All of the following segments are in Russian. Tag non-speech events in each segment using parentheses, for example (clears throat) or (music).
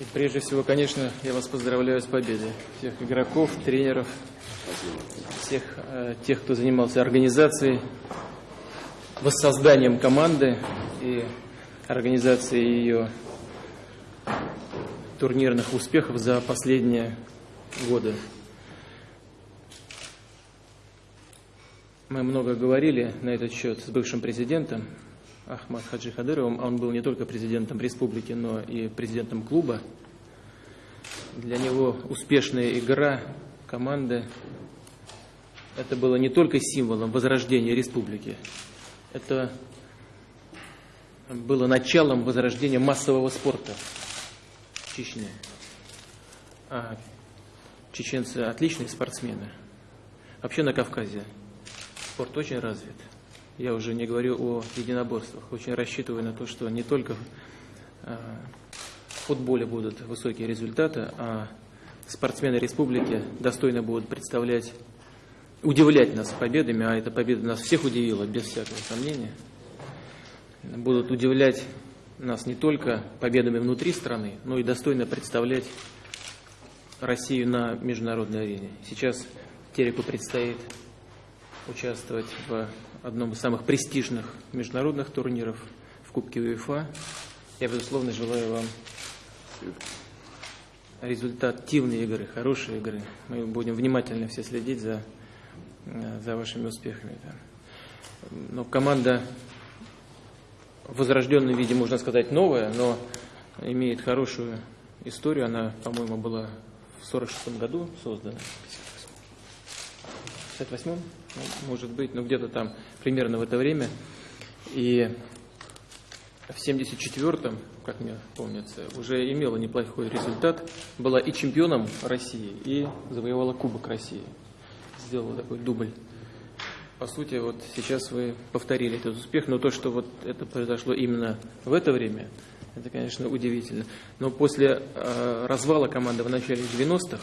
И прежде всего, конечно, я вас поздравляю с победой. Всех игроков, тренеров, всех э, тех, кто занимался организацией, воссозданием команды и организацией ее турнирных успехов за последние годы. Мы много говорили на этот счет с бывшим президентом Ахмад Хаджи Хадыровым. Он был не только президентом республики, но и президентом клуба. Для него успешная игра команды это было не только символом возрождения республики, это было началом возрождения массового спорта в Чечне. А чеченцы отличные спортсмены. Вообще на Кавказе спорт очень развит. Я уже не говорю о единоборствах. Очень рассчитываю на то, что не только а, в футболе будут высокие результаты, а спортсмены республики достойно будут представлять, удивлять нас победами, а эта победа нас всех удивила, без всякого сомнения. Будут удивлять нас не только победами внутри страны, но и достойно представлять Россию на международной арене. Сейчас Тереку предстоит участвовать в одном из самых престижных международных турниров в Кубке УЕФА. Я, безусловно, желаю вам результативной игры, хорошей игры. Мы будем внимательно все следить за, за вашими успехами. Но команда в возрожденном виде, можно сказать, новая, но имеет хорошую историю. Она, по-моему, была в 1946 году создана. 58-м, ну, может быть, ну где-то там примерно в это время. И в 74-м, как мне помнится, уже имела неплохой результат. Была и чемпионом России, и завоевала Кубок России. Сделала такой дубль. По сути, вот сейчас вы повторили этот успех, но то, что вот это произошло именно в это время, это, конечно, удивительно. Но после э, развала команды в начале 90-х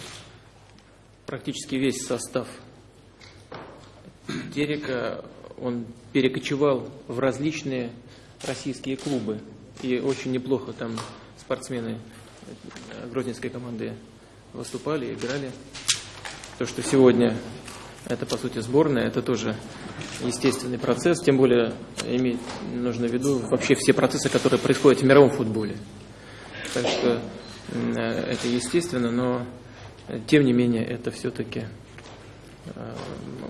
практически весь состав Терека, он перекочевал в различные российские клубы. И очень неплохо там спортсмены грозненской команды выступали, играли. То, что сегодня это, по сути, сборная, это тоже естественный процесс, тем более иметь нужно в виду вообще все процессы, которые происходят в мировом футболе. Так что это естественно, но тем не менее это все-таки Э,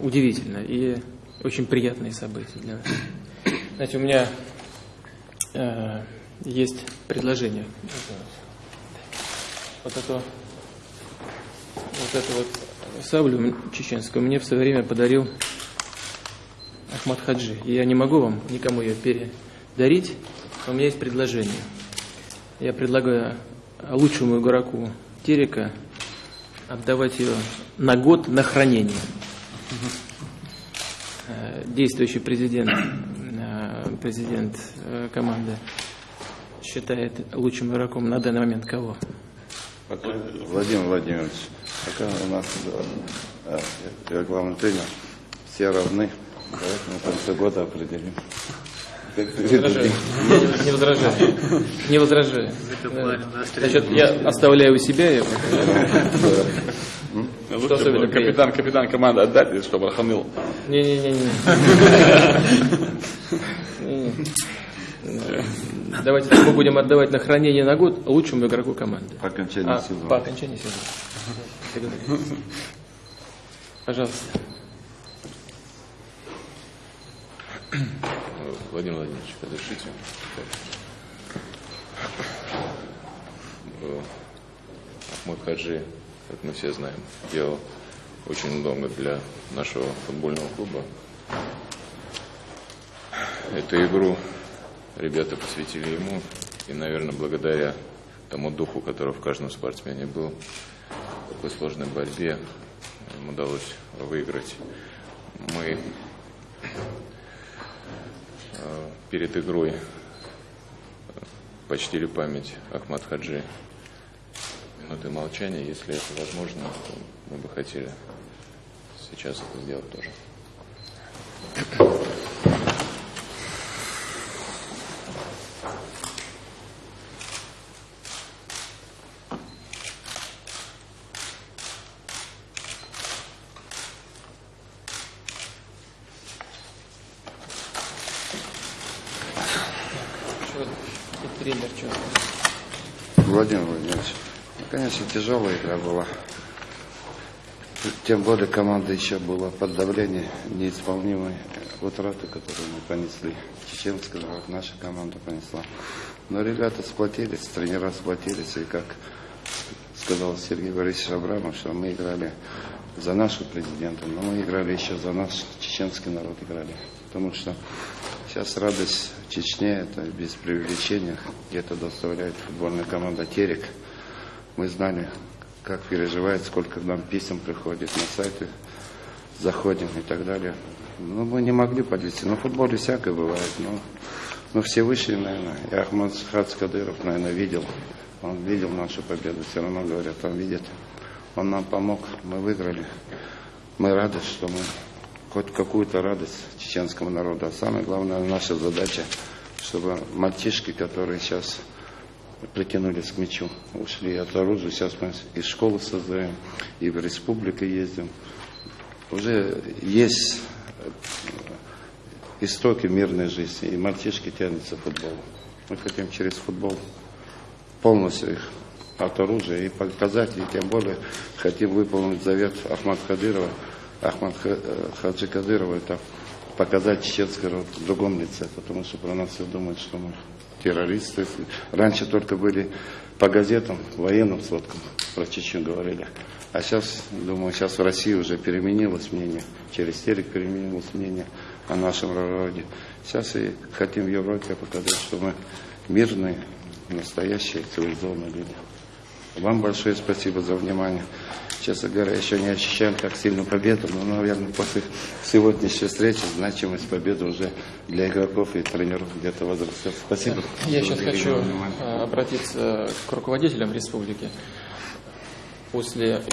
удивительно и очень приятные события для нас. Знаете, у меня э, есть предложение. Вот это вот эту вот саблю чеченскую мне в свое время подарил Ахмад Хаджи. И я не могу вам никому ее передарить. У меня есть предложение. Я предлагаю лучшему игроку Терека отдавать ее на год на хранение. Э, действующий президент, э, президент э, команды считает лучшим игроком на данный момент кого? Владимир Владимирович, пока у нас тренер, все равны, мы в конце года определим. Не возражаю. Не возражаю. Не. Значит, я оставляю у себя его. Что особенно капитан, капитан команды отдать, чтобы охамил. Не-не-не. Давайте мы будем отдавать на хранение на год лучшему игроку команды. По окончании а, сезона. По окончании сезона. Пожалуйста. Владимир Владимирович, разрешите? Ахмад Хаджи, как мы все знаем, делал очень много для нашего футбольного клуба. Эту игру ребята посвятили ему, и, наверное, благодаря тому духу, который в каждом спортсмене был, такой сложной борьбе им удалось выиграть. Мы перед игрой почтили память Ахмад Хаджи минуты молчания. Если это возможно, мы бы хотели сейчас это сделать тоже. тренер что? Владимир Владимирович, ну, конечно, тяжелая игра была. Тем более команда еще была под давлением неисполнимой утраты, которую мы понесли. Чеченская наша команда понесла. Но ребята сплотились, тренера сплотились, и как сказал Сергей Борисович Абрамов, что мы играли за нашу президента, но мы играли еще за наш чеченский народ играли. Потому что сейчас радость Чечне, это без привлечения, где-то доставляет футбольная команда «Терек». Мы знали, как переживает, сколько нам писем приходит на сайты, заходим и так далее. Ну, мы не могли подвести. Но в футболе всякое бывает. Но, но Всевышний, наверное, и Ахмад Хац Кадыров, наверное, видел. Он видел нашу победу. Все равно, говорят, он видит. Он нам помог, мы выиграли. Мы рады, что мы хоть какую-то радость чеченскому народу. А самое главное, наша задача, чтобы мальчишки, которые сейчас притянулись к мячу, ушли от оружия. Сейчас мы и школы создаем, и в республику ездим. Уже есть истоки мирной жизни, и мальчишки тянутся к футболу. Мы хотим через футбол полностью их от оружия и показать, и тем более хотим выполнить завет Ахмад Кадырова, Ахмад Хаджи Кадырова, это показать чеченский народ в другом лице, потому что про нас все думают, что мы террористы. Раньше только были по газетам, военным сводкам про Чечню говорили. А сейчас, думаю, сейчас в России уже переменилось мнение, через телек переменилось мнение о нашем народе. Сейчас и хотим в Европе показать, что мы мирные, настоящие, цивилизованные люди. Вам большое спасибо за внимание. Честно говоря, еще не ощущаем так сильно победу, но, наверное, после сегодняшней встречи значимость победы уже для игроков и тренеров где-то возрастет. Спасибо. Я сейчас хочу а, обратиться к руководителям республики. После,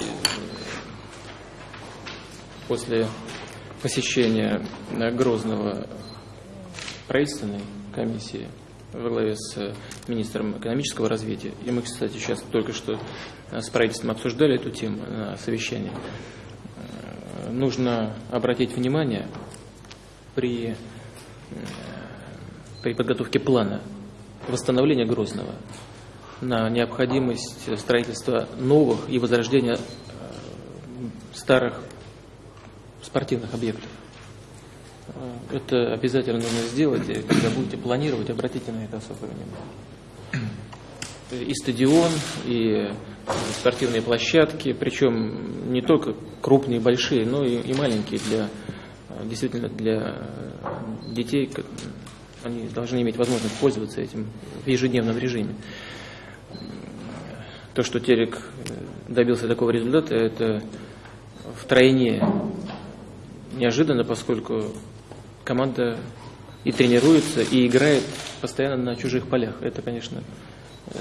после посещения Грозного правительственной комиссии во главе с министром экономического развития. И мы, кстати, сейчас только что с правительством обсуждали эту тему на совещании. Нужно обратить внимание при, при подготовке плана восстановления Грозного на необходимость строительства новых и возрождения старых спортивных объектов. Это обязательно нужно сделать, и когда будете планировать, обратите на это особое внимание. И стадион, и спортивные площадки, причем не только крупные, большие, но и, и маленькие для действительно для детей. Они должны иметь возможность пользоваться этим в ежедневном режиме. То, что Терек добился такого результата, это втройне неожиданно, поскольку команда и тренируется, и играет постоянно на чужих полях. Это, конечно, э,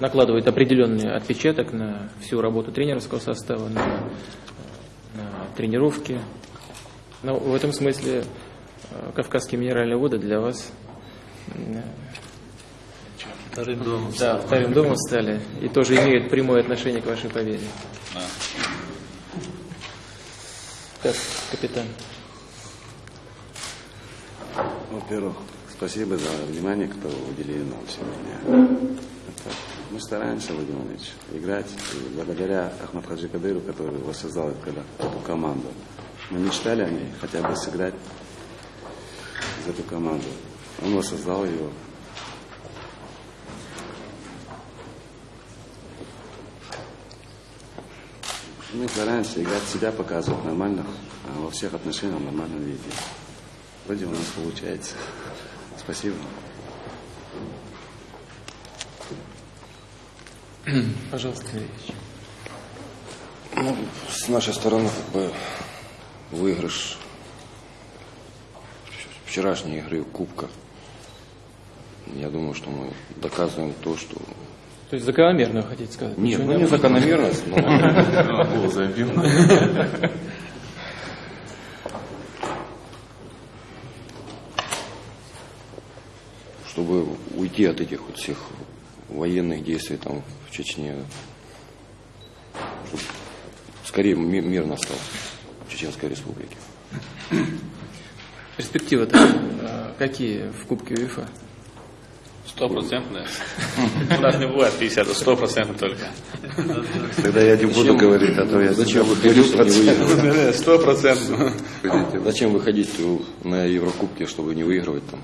накладывает определенный отпечаток на всю работу тренерского состава, на, на тренировки. Но в этом смысле э, Кавказские минеральные воды для вас э, вторым домом да, вторым домом стали и тоже имеют прямое отношение к вашей победе. Так, капитан. Во-первых, спасибо за внимание, которое уделили нам сегодня. Это, мы стараемся, Владимир Владимирович, играть. Благодаря Ахмад Хаджи Кадыру, который воссоздал эту, эту команду, мы мечтали о ней, хотя бы сыграть за эту команду. Он воссоздал ее. Мы стараемся играть себя, показывать нормально, а во всех отношениях в нормальном виде. Вроде у нас получается. Спасибо. (clears throat) Пожалуйста, Ильич. Ну, с нашей стороны, как бы, выигрыш вчерашней игры Кубка. Я думаю, что мы доказываем то, что... То есть закономерно, вы хотите сказать? Нет, Ничего ну не закономерность, но... (laughs) Гол забил. (laughs) чтобы уйти от этих вот всех военных действий там в Чечне, чтобы скорее ми- мир настал в Чеченской Республике. Перспективы-то э, какие в Кубке УЕФА? Стопроцентно. У нас не бывает 50, а стопроцентно только. Тогда я не буду говорить, а то я Зачем выходить, чтобы не выигрывать? (laughs) Стопроцентно. Зачем выходить на Еврокубке, чтобы не выигрывать там?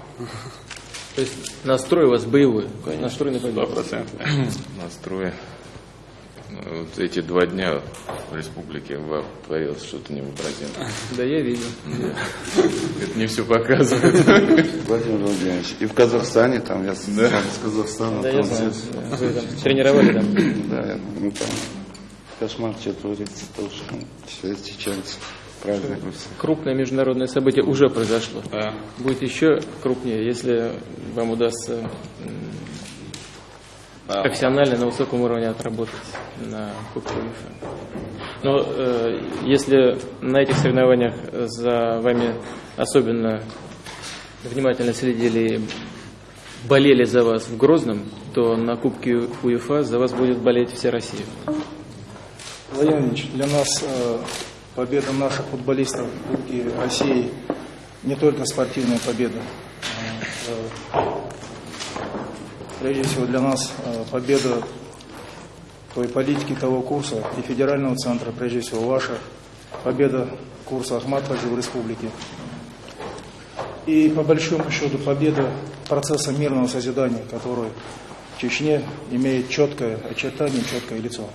То есть настрой у вас боевой, Конечно. (clears throat) настрой на победу. Настрой. Вот эти два дня в республике ВАП творилось что-то невообразимое. (laughs) Да, я видел. Это не все показывает. (laughs) Владимир Владимирович. И в Казахстане, там я с Казахстана. Да, я знаю. все- Вы там тренировали там. Да, (clears throat) ну там кошмар, что творится тоже. Все чеченцы. Празднуют. Крупное международное событие уже произошло. Да. Будет еще крупнее, если вам удастся Да. профессионально на высоком уровне отработать на Кубке УЕФА. Но э, если на этих соревнованиях за вами особенно внимательно следили и болели за вас в Грозном, то на Кубке УЕФА за вас будет болеть вся Россия. Владимир Владимирович, для нас э, победа наших футболистов в Кубке России не только спортивная победа. Прежде всего для нас э, победа той политики, того курса и федерального центра, прежде всего ваша победа курса Ахмат в республике. И по большому счету победа процесса мирного созидания, который в Чечне имеет четкое очертание, четкое лицо.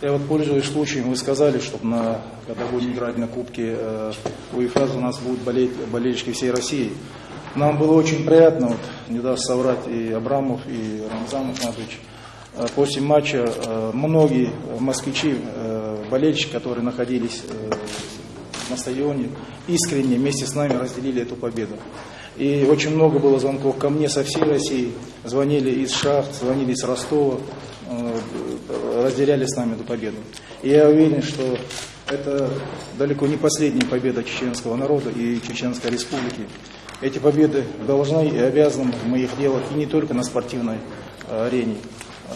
Я вот пользуясь случаем, вы сказали, что на, когда будем играть на Кубке э, УЕФА, у нас будут болеть болельщики всей России. Нам было очень приятно, вот, не даст соврать и Абрамов, и Рамзан Ахматович. Э, После матча э, многие москвичи, болельщики, которые находились на стадионе, искренне вместе с нами разделили эту победу. И очень много было звонков ко мне со всей России. Звонили из Шахт, звонили из Ростова, разделяли с нами эту победу. И я уверен, что это далеко не последняя победа чеченского народа и Чеченской республики. Эти победы должны и обязаны мы их делать и не только на спортивной э, арене.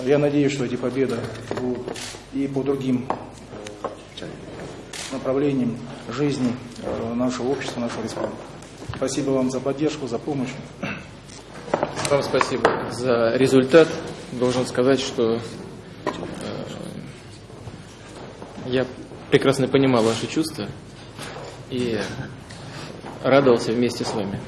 Я надеюсь, что эти победы будут и по другим э, направлениям жизни э, нашего общества, нашей республики. Спасибо вам за поддержку, за помощь. Вам спасибо за результат. Должен сказать, что э, я прекрасно понимал ваши чувства и радовался вместе с вами.